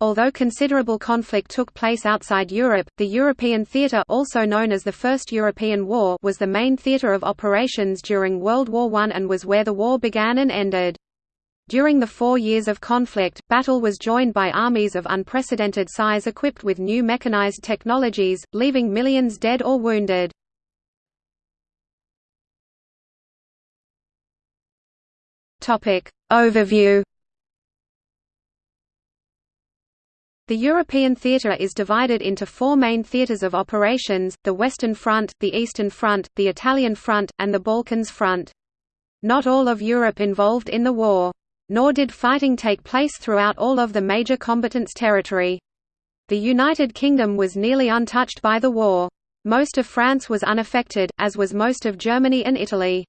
Although considerable conflict took place outside Europe, the European theatre also known as the First European War was the main theatre of operations during World War I and was where the war began and ended. During the four years of conflict, battle was joined by armies of unprecedented size equipped with new mechanized technologies, leaving millions dead or wounded. Overview The European theatre is divided into four main theatres of operations, the Western Front, the Eastern Front, the Italian Front, and the Balkans Front. Not all of Europe involved in the war. Nor did fighting take place throughout all of the major combatants' territory. The United Kingdom was nearly untouched by the war. Most of France was unaffected, as was most of Germany and Italy.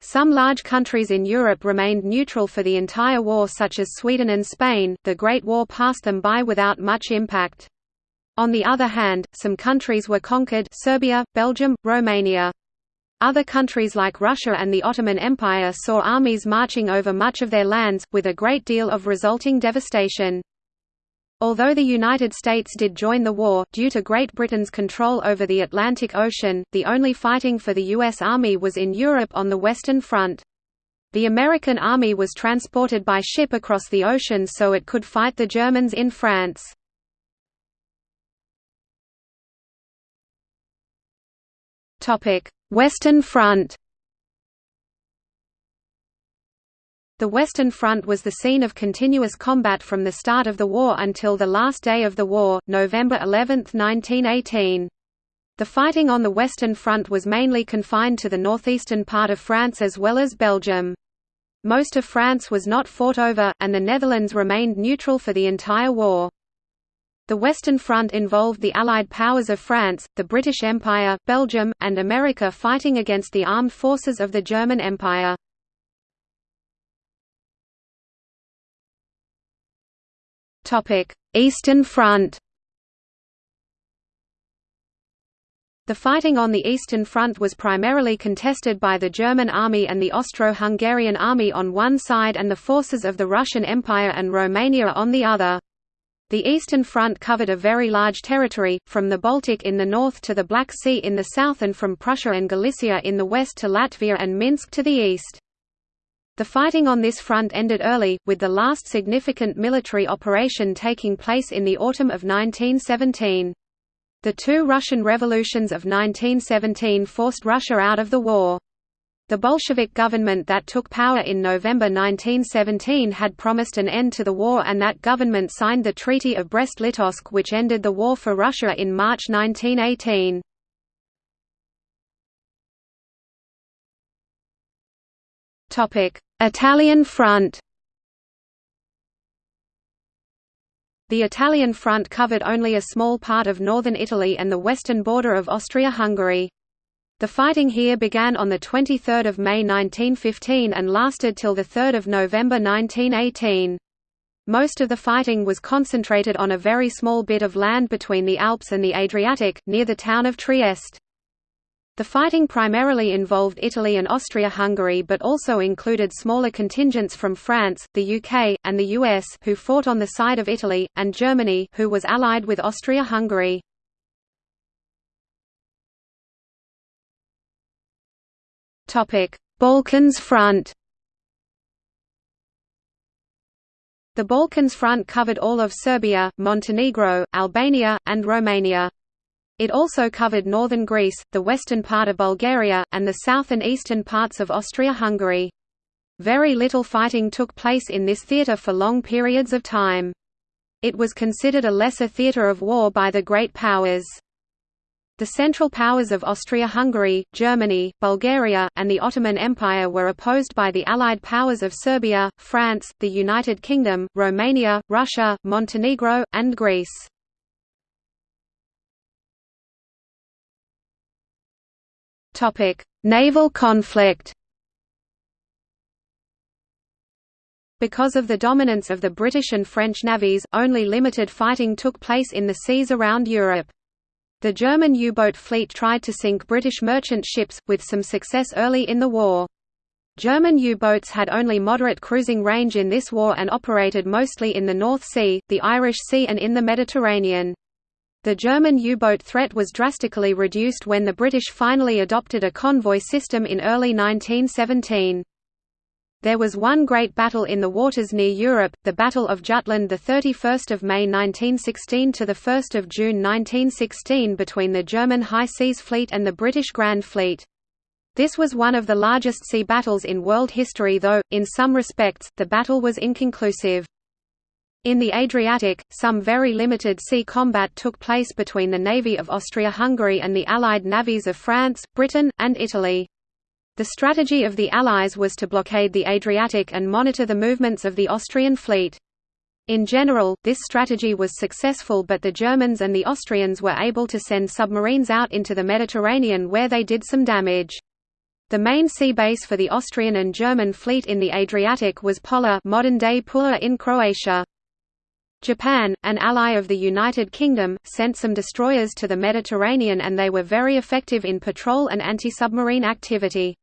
Some large countries in Europe remained neutral for the entire war such as Sweden and Spain, the Great War passed them by without much impact. On the other hand, some countries were conquered Serbia, Belgium, Romania. Other countries like Russia and the Ottoman Empire saw armies marching over much of their lands, with a great deal of resulting devastation. Although the United States did join the war, due to Great Britain's control over the Atlantic Ocean, the only fighting for the U.S. Army was in Europe on the Western Front. The American Army was transported by ship across the ocean so it could fight the Germans in France. Western Front The Western Front was the scene of continuous combat from the start of the war until the last day of the war, November 11, 1918. The fighting on the Western Front was mainly confined to the northeastern part of France as well as Belgium. Most of France was not fought over, and the Netherlands remained neutral for the entire war. The Western Front involved the Allied powers of France, the British Empire, Belgium, and America fighting against the armed forces of the German Empire. Eastern Front The fighting on the Eastern Front was primarily contested by the German army and the Austro-Hungarian army on one side and the forces of the Russian Empire and Romania on the other. The Eastern Front covered a very large territory, from the Baltic in the north to the Black Sea in the south and from Prussia and Galicia in the west to Latvia and Minsk to the east. The fighting on this front ended early, with the last significant military operation taking place in the autumn of 1917. The two Russian revolutions of 1917 forced Russia out of the war. The Bolshevik government that took power in November 1917 had promised an end to the war and that government signed the Treaty of Brest-Litovsk which ended the war for Russia in March 1918. Italian front The Italian front covered only a small part of northern Italy and the western border of Austria-Hungary. The fighting here began on 23 May 1915 and lasted till 3 November 1918. Most of the fighting was concentrated on a very small bit of land between the Alps and the Adriatic, near the town of Trieste. The fighting primarily involved Italy and Austria-Hungary but also included smaller contingents from France, the UK, and the US who fought on the side of Italy, and Germany who was allied with Austria-Hungary. Balkans front The Balkans front covered all of Serbia, Montenegro, Albania, and Romania. It also covered northern Greece, the western part of Bulgaria, and the south and eastern parts of Austria-Hungary. Very little fighting took place in this theatre for long periods of time. It was considered a lesser theatre of war by the great powers. The Central Powers of Austria-Hungary, Germany, Bulgaria, and the Ottoman Empire were opposed by the Allied powers of Serbia, France, the United Kingdom, Romania, Russia, Montenegro, and Greece. Naval conflict Because of the dominance of the British and French navies, only limited fighting took place in the seas around Europe. The German U-boat fleet tried to sink British merchant ships, with some success early in the war. German U-boats had only moderate cruising range in this war and operated mostly in the North Sea, the Irish Sea and in the Mediterranean. The German U-boat threat was drastically reduced when the British finally adopted a convoy system in early 1917. There was one great battle in the waters near Europe, the Battle of Jutland 31 May 1916 to 1 June 1916 between the German High Seas Fleet and the British Grand Fleet. This was one of the largest sea battles in world history though, in some respects, the battle was inconclusive. In the Adriatic, some very limited sea combat took place between the navy of Austria-Hungary and the Allied navies of France, Britain, and Italy. The strategy of the Allies was to blockade the Adriatic and monitor the movements of the Austrian fleet. In general, this strategy was successful but the Germans and the Austrians were able to send submarines out into the Mediterranean where they did some damage. The main sea base for the Austrian and German fleet in the Adriatic was Pola modern-day Pula in Croatia. Japan, an ally of the United Kingdom, sent some destroyers to the Mediterranean and they were very effective in patrol and anti-submarine activity.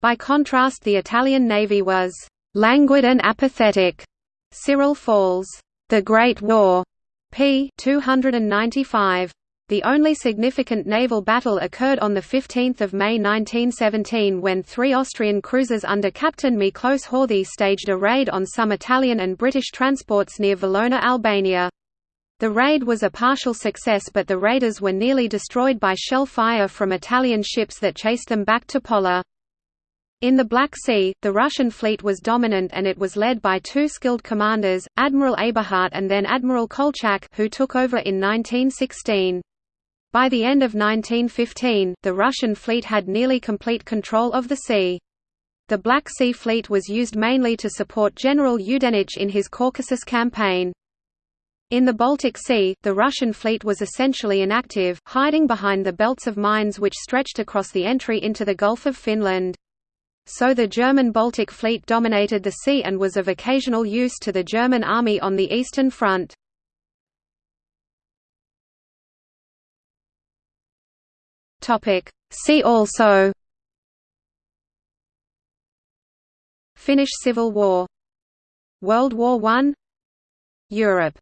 By contrast the Italian navy was «languid and apathetic». Cyril Falls, «The Great War» p. 295. The only significant naval battle occurred on 15 May 1917 when three Austrian cruisers under Captain Miklos Horthy staged a raid on some Italian and British transports near Valona, Albania. The raid was a partial success but the raiders were nearly destroyed by shell fire from Italian ships that chased them back to Pola. In the Black Sea, the Russian fleet was dominant and it was led by two skilled commanders, Admiral Eberhardt and then Admiral Kolchak who took over in 1916. By the end of 1915, the Russian fleet had nearly complete control of the sea. The Black Sea Fleet was used mainly to support General Yudenich in his Caucasus campaign. In the Baltic Sea, the Russian fleet was essentially inactive, hiding behind the belts of mines which stretched across the entry into the Gulf of Finland. So the German Baltic Fleet dominated the sea and was of occasional use to the German army on the Eastern Front. See also. Finnish Civil War. World War I Europe